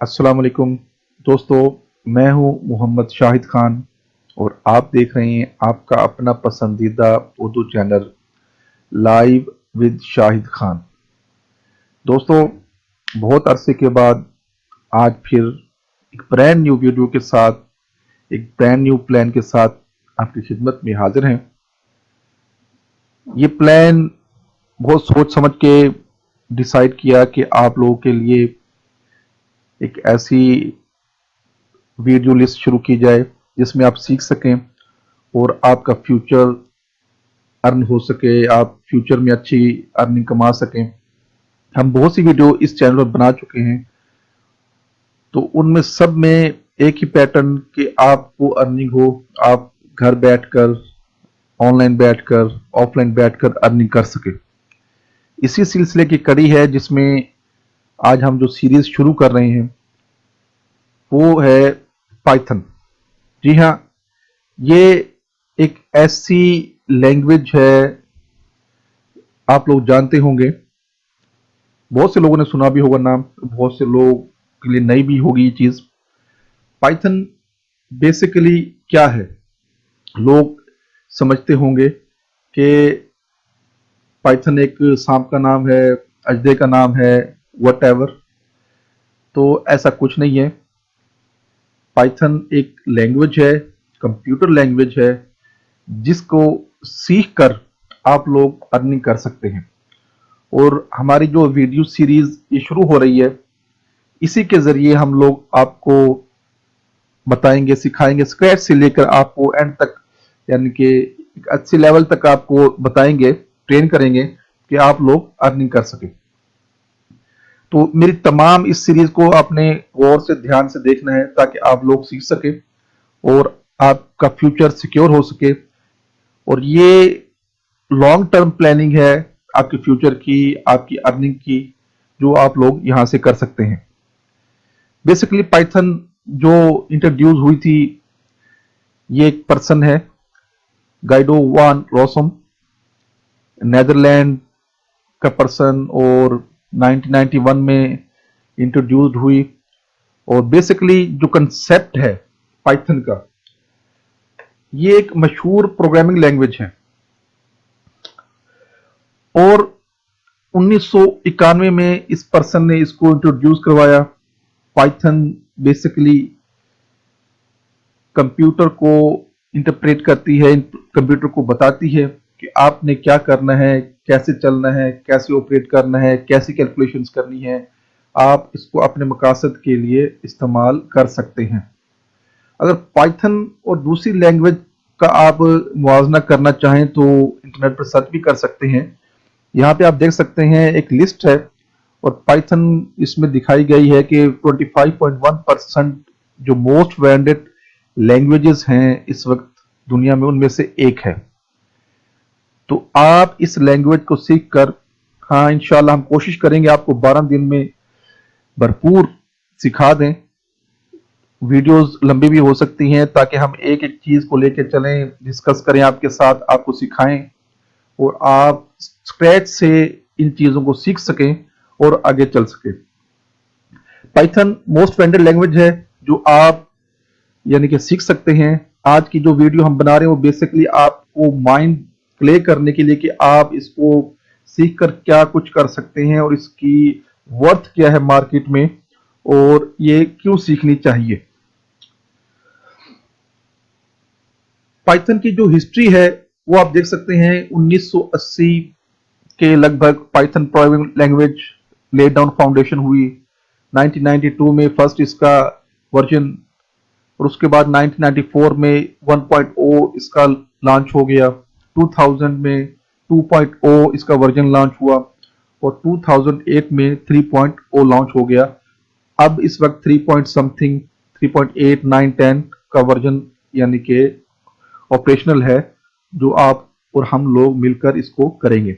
अस्सलाम वालेकुम दोस्तों, मैं हूँ मोहम्मद शाहिद खान और आप देख रहे हैं आपका अपना पसंदीदा Urdu channel live with Shahid Khan. दोस्तों, बहुत अरसे के बाद आज फिर एक ब्रांड न्यू वीडियो के साथ, एक ब्रांड न्यू प्लान के साथ आपकी खिदमत में हाजिर हैं। ये प्लान बहुत सोच समझ के डिसाइड किया कि आप लोगों के लिए एक ऐसी वीडियो लिस्ट शुरू की जाए, जिसमें आप सीख सकें और आपका फ्यूचर अर्न हो सके, आप फ्यूचर में अच्छी अर्निंग कमा सकें। हम बहुत सी वीडियो इस चैनल पर बना चुके हैं। तो उनमें सब में एक ही पैटर्न कि आपको अर्निंग हो, आप घर बैठकर ऑनलाइन बैठकर ऑफलाइन बैठकर अर्निंग कर सके। इसी सिलसिले की कड़ी है जिसमें आज हम जो सीरीज़ शुरू कर रहे हैं, वो है पाइथन जी हाँ ये एक ऐसी लैंग्वेज है, आप लोग जानते होंगे। बहुत से लोगों ने सुना भी होगा नाम, बहुत से लोग के लिए नई भी होगी ये चीज़। पाइथन बेसिकली क्या है? लोग समझते होंगे कि पाइथन एक सांप का नाम है, अजदे का नाम है वट तो ऐसा कुछ नहीं है। पाइथन एक लैंग्वेज है कंप्यूटर लैंग्वेज है, जिसको सीख कर आप लोग अर्निंग कर सकते हैं। और हमारी जो वीडियो सीरीज़ ये शुरू हो रही है, इसी के ज़रिए हम लोग आपको बताएँगे, सिखाएँगे स्क्रैच से लेकर आपको एंड तक यानी कि एक अच्छे लेवल तक आपको बताएँगे ट्रेन करेंगे कि आप लोग अर्निंग कर सके। तो मेरी तमाम इस सीरीज़ को आपने गौर से, ध्यान से देखना है ताकि आप लोग सीख सके और आपका फ्यूचर सिक्योर हो सके। और ये लॉन्ग टर्म प्लानिंग है आपके फ्यूचर की, आपकी अर्निंग की, जो आप लोग यहाँ से कर सकते हैं। बेसिकली पाइथन जो इंट्रोड्यूस हुई थी, ये एक पर्सन है। गाइडो वान रोसम नेदरलैंड का पर्सन और 1991 में इंट्रोड्यूस्ड हुई और बेसिकली जो कंसेप्ट है पाइथन का, ये एक मशहूर प्रोग्रामिंग लैंग्वेज है। और उन्नीस सौ इक्यानवे में इस पर्सन ने इसको इंट्रोड्यूस करवाया। पाइथन बेसिकली कंप्यूटर को इंटरप्रेट करती है कंप्यूटर को बताती है कि आपने क्या करना है, कैसे चलना है, कैसे ऑपरेट करना है, कैसी कैलकुलेशंस करनी है, आप इसको अपने मकासद के लिए इस्तेमाल कर सकते हैं। अगर पाइथन और दूसरी लैंग्वेज का आप मुआवजना करना चाहें तो इंटरनेट पर सर्च भी कर सकते हैं। यहाँ पे आप देख सकते हैं एक लिस्ट है और पाइथन इसमें दिखाई गई है कि 25.1 परसेंट जो मोस्ट वेंडेड लैंग्वेजेस हैं इस वक्त दुनिया में, उनमें से एक है। तो आप इस लैंग्वेज को सीख कर हाँ इंशाल्लाह हम कोशिश करेंगे आपको 12 दिन में भरपूर सिखा दें। वीडियोस लंबी भी हो सकती हैं ताकि हम एक एक चीज़ को लेकर चलें डिस्कस करें, आपके साथ आपको सिखाएँ और आप स्क्रैच से इन चीज़ों को सीख सकें और आगे चल सके। पाइथन मोस्ट वेंडेड लैंग्वेज है जो आप यानी कि सीख सकते हैं। आज की जो वीडियो हम बना रहे हैं, वो बेसिकली आपको माइंड प्ले करने के लिए कि आप इसको सीख कर क्या कुछ कर सकते हैं और इसकी वर्थ क्या है मार्केट में और ये क्यों सीखनी चाहिए। पाइथन की जो हिस्ट्री है, वो आप देख सकते हैं 1980 के लगभग Python programming language lay down foundation हुई। 1992 में फ़र्स्ट इसका वर्जन और उसके बाद 1994 में 1.0 इसका लॉन्च हो गया। 2000 में 2.0 इसका वर्जन लॉन्च हुआ और 2008 में 3.0 लॉन्च हो गया। अब इस वक्त 3 पॉइंट समथिंग 3.8 9 10 का वर्जन यानी कि ऑपरेशनल है, जो आप और हम लोग मिलकर इसको करेंगे।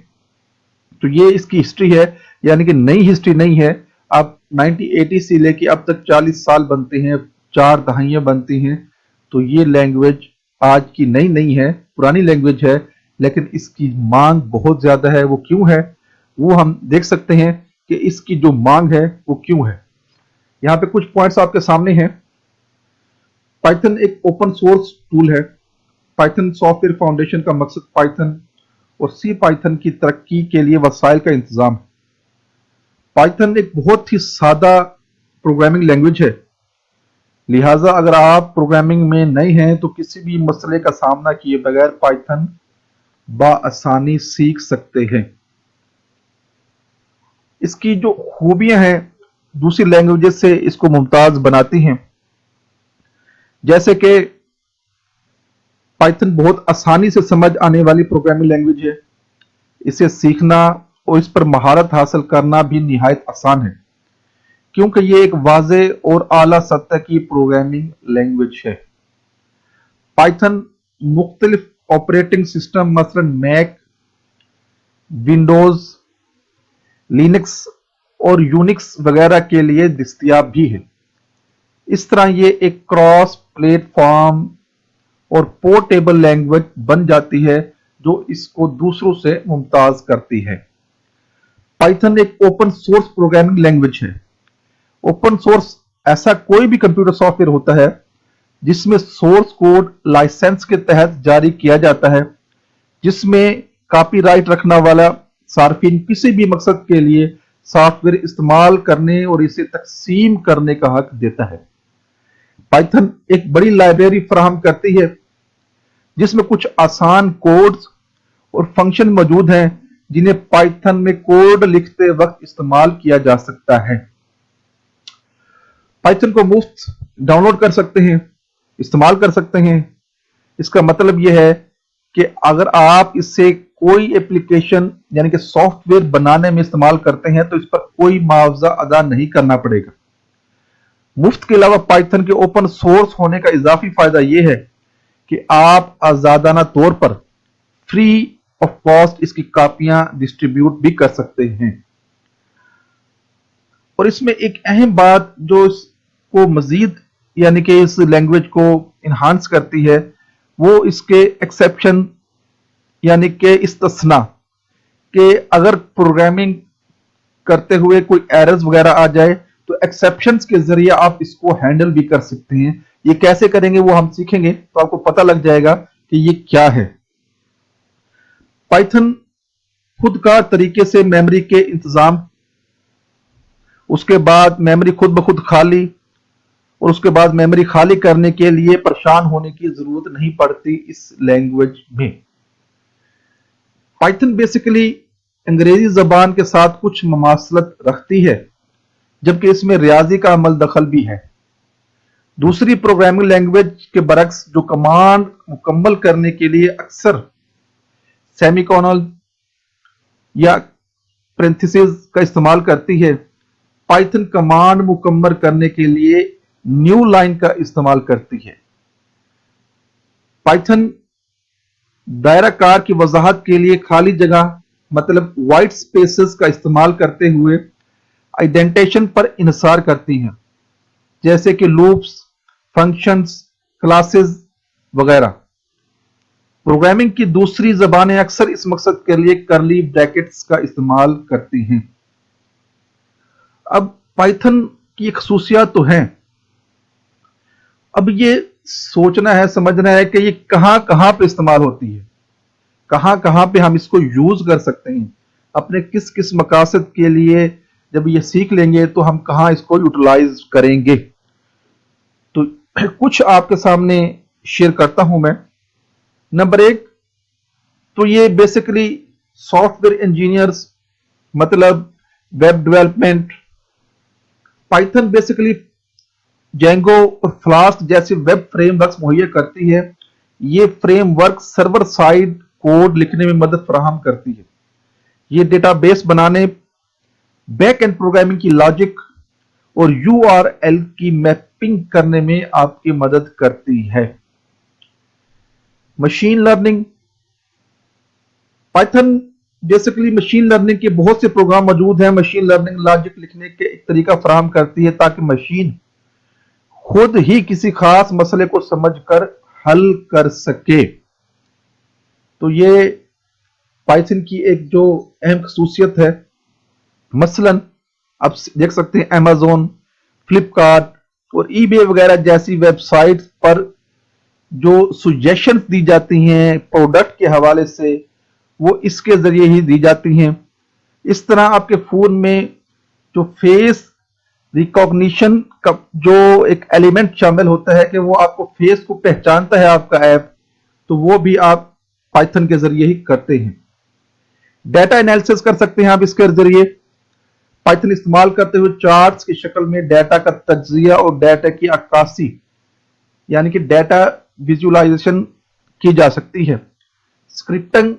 तो ये इसकी हिस्ट्री है, यानी कि नई हिस्ट्री नहीं है। अब 1980 से लेके अब तक 40 साल बनते हैं। चार दहाइयाँ बनती हैं तो ये लैंग्वेज आज की नई नहीं है, पुरानी लैंग्वेज है, लेकिन इसकी मांग बहुत ज़्यादा है। वो क्यों है? वो हम देख सकते हैं कि इसकी जो मांग है, वो क्यों है। यहाँ पे कुछ पॉइंट्स आपके सामने हैं। पाइथन एक ओपन सोर्स टूल है। पाइथन सॉफ्टवेयर फाउंडेशन का मकसद पाइथन और सी पाइथन की तरक्की के लिए वसाइल का इंतज़ाम। है पाइथन एक बहुत ही सादा प्रोग्रामिंग लैंग्वेज है। लिहाजा अगर आप प्रोग्रामिंग में नए हैं तो किसी भी मसले का सामना किए बगैर पाइथन बसानी सीख सकते हैं। इसकी जो खूबियाँ हैं, दूसरी लैंग्वेजेस से इसको मुमताज़ बनाती हैं। जैसे कि पाइथन बहुत आसानी से समझ आने वाली प्रोग्रामिंग लैंग्वेज है। इसे सीखना और इस पर महारत हासिल करना भी निहायत आसान है। क्योंकि ये एक वाजे और आला सतह की प्रोग्रामिंग लैंग्वेज है। पाइथन मुख्तलिफ़ ऑपरेटिंग सिस्टम, मसलन मैक, विंडोज़, लिनक्स और यूनिक्स वगैरह के लिए दस्तियाब भी है। इस तरह ये एक क्रॉस प्लेटफॉर्म और पोर्टेबल लैंग्वेज बन जाती है, जो इसको दूसरों से मुमताज़ करती है। पाइथन एक ओपन सोर्स प्रोग्रामिंग लैंग्वेज है। ओपन सोर्स ऐसा कोई भी कंप्यूटर सॉफ्टवेयर होता है जिसमें सोर्स कोड लाइसेंस के तहत जारी किया जाता है, जिसमें कॉपीराइट रखना वाला सार्फिन किसी भी मकसद के लिए सॉफ्टवेयर इस्तेमाल करने और इसे तकसीम करने का हक देता है। पाइथन एक बड़ी लाइब्रेरी फराहम करती है, जिसमें कुछ आसान कोड्स और फ़ंक्शन मौजूद हैं, जिन्हें पाइथन में कोड लिखते वक्त इस्तेमाल किया जा सकता है। पाइथन को मुफ़्त डाउनलोड कर सकते हैं, इस्तेमाल कर सकते हैं। इसका मतलब यह है कि अगर आप इससे कोई एप्लीकेशन यानी कि सॉफ्टवेयर बनाने में इस्तेमाल करते हैं तो इस पर कोई मुआवजा अदा नहीं करना पड़ेगा। मुफ़्त के अलावा पाइथन के ओपन सोर्स होने का इजाफी फ़ायदा यह है कि आप आजादाना तौर पर फ्री ऑफ़ कॉस्ट इसकी कापियाँ डिस्ट्रीब्यूट भी कर सकते हैं। और इसमें एक अहम बात जो इसको मजीद, यानी कि इस लैंग्वेज को इन्हांस करती है, वो इसके एक्सेप्शन यानी कि इस्तना, कि अगर प्रोग्रामिंग करते हुए कोई एरर्स वगैरह आ जाए तो एक्सेप्शन के ज़रिए आप इसको हैंडल भी कर सकते हैं। ये कैसे करेंगे वो हम सीखेंगे तो आपको पता लग जाएगा कि ये क्या है। पाइथन खुद का तरीके से मेमोरी के इंतज़ाम, उसके बाद मेमोरी खुद ब खुद खाली और उसके बाद मेमोरी खाली करने के लिए परेशान होने की ज़रूरत नहीं पड़ती इस लैंग्वेज में। पाइथन बेसिकली अंग्रेज़ी जबान के साथ कुछ ममासलत रखती है, जबकि इसमें रियाजी का अमल दखल भी है। दूसरी प्रोग्रामिंग लैंग्वेज के बरक्स जो कमांड मुकम्मल करने के लिए अक्सर सेमिकॉनल या प्रेंथिसिस का इस्तेमाल करती है पाइथन कमांड मुकम्मल करने के लिए न्यू लाइन का इस्तेमाल करती है। पाइथन दायरा कार की वजाहत के लिए खाली जगह मतलब वाइट स्पेसेस का इस्तेमाल करते हुए आइडेंटेशन पर इंसार करती हैं, जैसे कि लूप्स फ़ंक्शंस क्लासेस वगैरह। प्रोग्रामिंग की दूसरी जबानें अक्सर इस मकसद के लिए करली ब्रैकेट्स का इस्तेमाल करती हैं। अब पाइथन की खसूसियात तो हैं। अब ये सोचना है, समझना है कि ये कहाँ कहाँ पे इस्तेमाल होती है। कहाँ कहाँ पे हम इसको यूज़ कर सकते हैं। अपने किस किस मकासद के लिए जब ये सीख लेंगे तो हम कहाँ इसको यूटिलाइज करेंगे। तो कुछ आपके सामने शेयर करता हूँ मैं। नंबर एक तो ये बेसिकली सॉफ्टवेयर इंजीनियर्स मतलब web development Python basically Django और फ्लास्ट जैसे वेब फ्रेमवर्क मुहैया करती है। ये फ्रेमवर्क सर्वर साइड कोड लिखने में मदद फराहम करती है। ये डेटाबेस बनाने बैक एंड प्रोग्रामिंग की लॉजिक और यूआरएल की मैपिंग करने में आपकी मदद करती है। Machine learning Python basically machine learning के बहुत से प्रोग्राम मौजूद हैं। मशीन लर्निंग लॉजिक लिखने के एक तरीका फराहम करती है ताकि मशीन खुद ही किसी खास मसले को समझकर हल कर सके। तो ये पाइथन की एक जो अहम खसूसियत है, मसलन आप देख सकते हैं अमेजोन फ्लिपकार्ट और ईबे वगैरह जैसी वेबसाइट पर जो सुजेशन दी जाती हैं प्रोडक्ट के हवाले से, वो इसके ज़रिए ही दी जाती हैं। इस तरह आपके फ़ोन में जो फेस रिकॉग्निशन का जो एक एलिमेंट शामिल होता है कि वो आपको फेस को पहचानता है आपका ऐप तो वो भी आप पाइथन के ज़रिए ही करते हैं। डेटा एनालिसिस कर सकते हैं आप इसके ज़रिए। पाइथन इस्तेमाल करते हुए चार्ट्स की शक्ल में डाटा का तजिया और डाटा की अक्कासी यानी कि डाटा विजुअलाइजेशन की जा सकती है। स्क्रिप्टिंग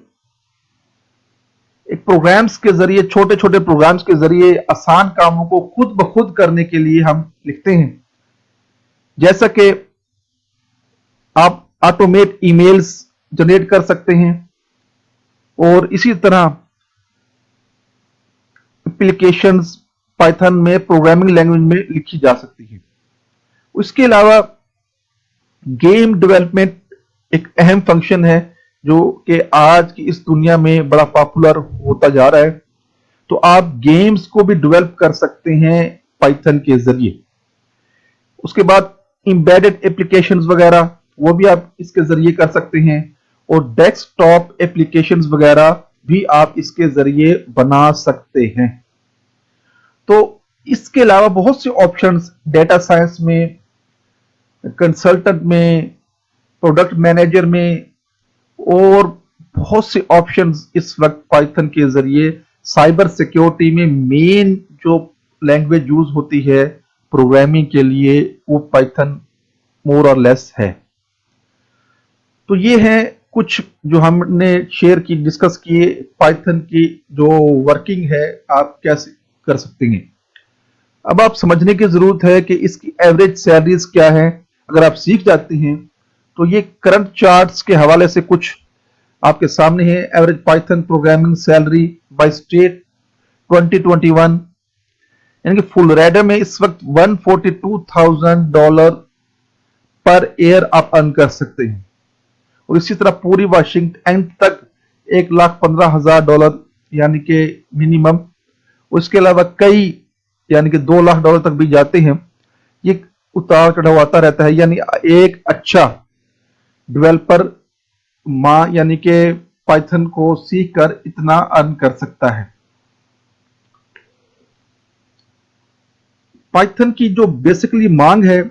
एक प्रोग्राम्स के ज़रिए छोटे छोटे प्रोग्राम्स के ज़रिए आसान कामों को खुद ब खुद करने के लिए हम लिखते हैं। जैसा कि आप ऑटोमेट ईमेल्स जनरेट कर सकते हैं और इसी तरह एप्लीकेशंस पाइथन में प्रोग्रामिंग लैंग्वेज में लिखी जा सकती है। उसके अलावा गेम डेवलपमेंट एक अहम फ़ंक्शन है। जो कि आज की इस दुनिया में बड़ा पॉपुलर होता जा रहा है तो आप गेम्स को भी डेवलप कर सकते हैं पाइथन के ज़रिए। उसके बाद इंबेडेड एप्लीकेशंस वगैरह, वो भी आप इसके ज़रिए कर सकते हैं, और डेस्कटॉप एप्लीकेशंस वगैरह भी आप इसके ज़रिए बना सकते हैं। तो इसके अलावा बहुत से ऑप्शंस डेटा साइंस में कंसल्टेंट में प्रोडक्ट मैनेजर में और बहुत से ऑप्शंस इस वक्त पाइथन के ज़रिए साइबर सिक्योरिटी में मेन जो लैंग्वेज यूज़ होती है प्रोग्रामिंग के लिए वो पाइथन मोर और लेस है। तो ये है कुछ जो हमने शेयर की डिस्कस किए पाइथन की जो वर्किंग है, आप कैसे कर सकते हैं। अब आप समझने की ज़रूरत है कि इसकी एवरेज सैलरीज क्या है। अगर आप सीख जाते हैं तो ये करंट चार्ट्स के हवाले से कुछ आपके सामने है। Average Python programming salary by state 2021 यानी कि फुल रेडर में इस वक्त 142,000 डॉलर पर ईयर आप अर्न कर सकते हैं। और इसी तरह पूरी वाशिंगटन एंड तक एक लाख पंद्रह हज़ार डॉलर यानी कि मिनिमम उसके अलावा कई यानी कि दो लाख डॉलर तक भी जाते हैं। ये उतार चढ़ाव आता रहता है। यानी एक अच्छा डेवलपर माँ यानी कि पाइथन को सीख कर इतना अर्न कर सकता है। पाइथन की जो बेसिकली मांग है,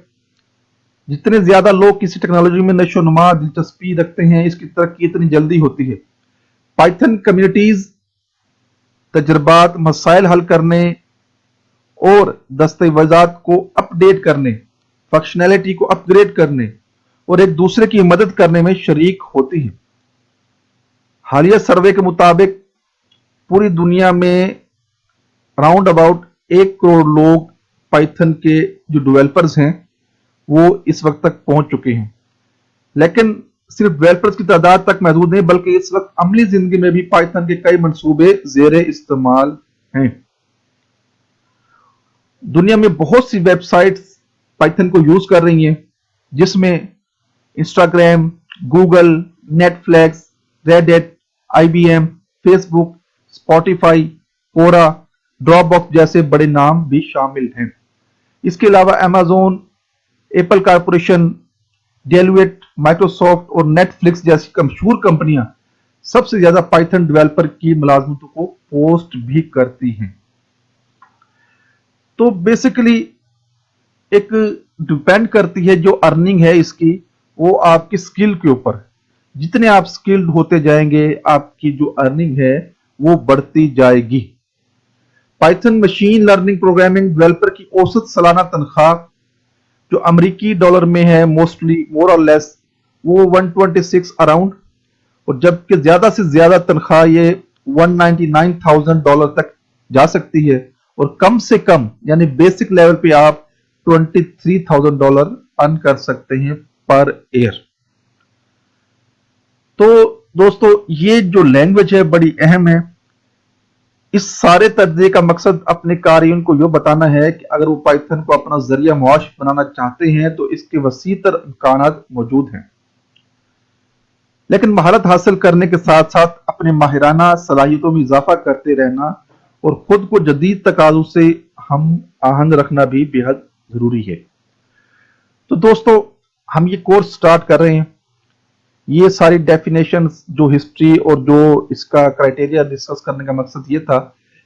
जितने ज़्यादा लोग किसी टेक्नोलॉजी में नशो नुमा दिलचस्पी रखते हैं, इसकी तरक्की इतनी जल्दी होती है। पाइथन कम्युनिटीज तजर्बात, मसाइल हल करने और दस्तावेजात को अपडेट करने फंक्शनैलिटी को अपग्रेड करने और एक दूसरे की मदद करने में शरीक होती है। हालिया सर्वे के मुताबिक पूरी दुनिया में राउंड अबाउट एक करोड़ लोग पाइथन के जो डेवलपर्स हैं, वो इस वक्त तक पहुँच चुके हैं। लेकिन सिर्फ़ डेवलपर्स की तादाद तक महदूद नहीं, बल्कि इस वक्त अमली ज़िंदगी में भी पाइथन के कई मंसूबे जेर इस्तेमाल हैं। दुनिया में बहुत सी वेबसाइट्स पाइथन को यूज़ कर रही हैं, जिसमें Instagram Google Netflix Reddit IBM Facebook Spotify Quora Dropbox जैसे बड़े नाम भी शामिल हैं। इसके अलावा अमेजोन एप्पल कारपोरेशन डेलवेट माइक्रोसॉफ्ट और नेटफ्लिक्स जैसी मशहूर कंपनियाँ सबसे ज़्यादा पाइथन डेवलपर की मुलाजमतों को पोस्ट भी करती हैं। तो बेसिकली एक डिपेंड करती है जो अर्निंग है इसकी वो आपकी स्किल के ऊपर जितने आप स्किल्ड होते जाएँगे आपकी जो अर्निंग है वो बढ़ती जाएगी। Python machine learning programming developer की औसत सालाना तनख्वाह जो अमेरिकी डॉलर में है मोस्टली मोर और लेस वो 126 अराउंड और जबकि ज़्यादा से ज़्यादा तनख्वाह ये 199,000 डॉलर तक जा सकती है। और कम से कम यानी बेसिक लेवल पे आप 23,000 डॉलर अर्न कर सकते हैं। पर ईयर तो दोस्तों, ये जो लैंग्वेज है, बड़ी अहम है। इस सारे तर्जे का मकसद अपने कारीन को यह बताना है कि अगर वो पाइथन को अपना ज़रिया मुआश बनाना चाहते हैं तो इसके वसी तर इम्कान मौजूद हैं। लेकिन महारत हासिल करने के साथ साथ अपने माहिराना सलाहियतों में इजाफा करते रहना और खुद को जदीद तकाजों से हम आहंग रखना भी बेहद ज़रूरी है। तो दोस्तों हम ये कोर्स स्टार्ट कर रहे हैं। ये सारी डेफिनेशन जो हिस्ट्री और जो इसका क्राइटेरिया डिस्कस करने का मकसद ये था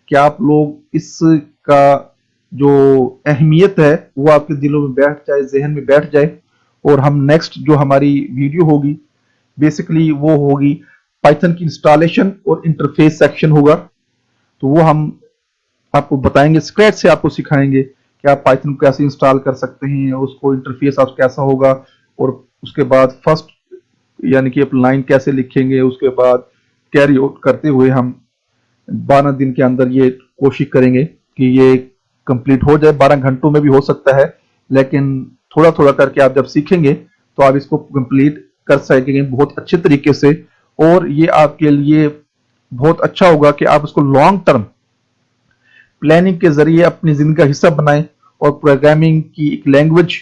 कि आप लोग इसका जो अहमियत है, वो आपके दिलों में बैठ जाए, जहन में बैठ जाए और हम नेक्स्ट जो हमारी वीडियो होगी बेसिकली वो होगी पाइथन की इंस्टॉलेशन और इंटरफेस सेक्शन होगा। तो वो हम आपको बताएँगे स्क्रैच से आपको सिखाएँगे आप पाइथन को कैसे इंस्टॉल कर सकते हैं, उसको इंटरफेस आप कैसा होगा, और उसके बाद फ़र्स्ट यानी कि आप लाइन कैसे लिखेंगे, उसके बाद कैरी आउट करते हुए हम बारह दिन के अंदर ये कोशिश करेंगे कि ये कंप्लीट हो जाए। बारह घंटों में भी हो सकता है, लेकिन थोड़ा थोड़ा करके आप जब सीखेंगे तो आप इसको कंप्लीट कर सकेंगे बहुत अच्छे तरीके से। और ये आपके लिए बहुत अच्छा होगा कि आप उसको लॉन्ग टर्म प्लानिंग के ज़रिए अपनी ज़िंदगी का हिस्सा बनाएँ और प्रोग्रामिंग की एक लैंग्वेज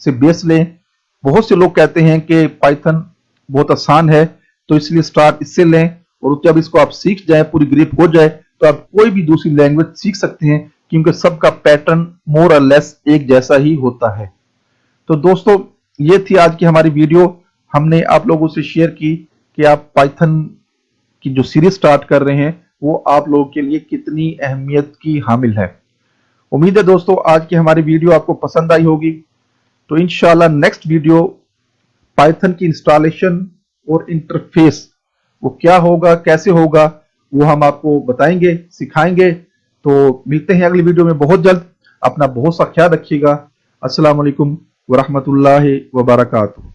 से बेस लें। बहुत से लोग कहते हैं कि पाइथन बहुत आसान है तो इसलिए स्टार्ट इससे लें और जब इसको आप सीख जाए, पूरी ग्रिप हो जाए तो आप कोई भी दूसरी लैंग्वेज सीख सकते हैं, क्योंकि सबका पैटर्न मोर और लेस एक जैसा ही होता है। तो दोस्तों, ये थी आज की हमारी वीडियो हमने आप लोगों से शेयर की कि आप पाइथन की जो सीरीज़ स्टार्ट कर रहे हैं वो आप लोगों के लिए कितनी अहमियत की हामिल है। उम्मीद है दोस्तों, आज की हमारी वीडियो आपको पसंद आई होगी। तो इनशाला नेक्स्ट वीडियो पाइथन की इंस्टॉलेशन और इंटरफेस वो क्या होगा, कैसे होगा, वो हम आपको बताएँगे, सिखाएँगे। तो मिलते हैं अगली वीडियो में बहुत जल्द। अपना बहुत सा ख्याल रखिएगा। वालेकुम वरहमतुल्लाहि वबरकातुहू।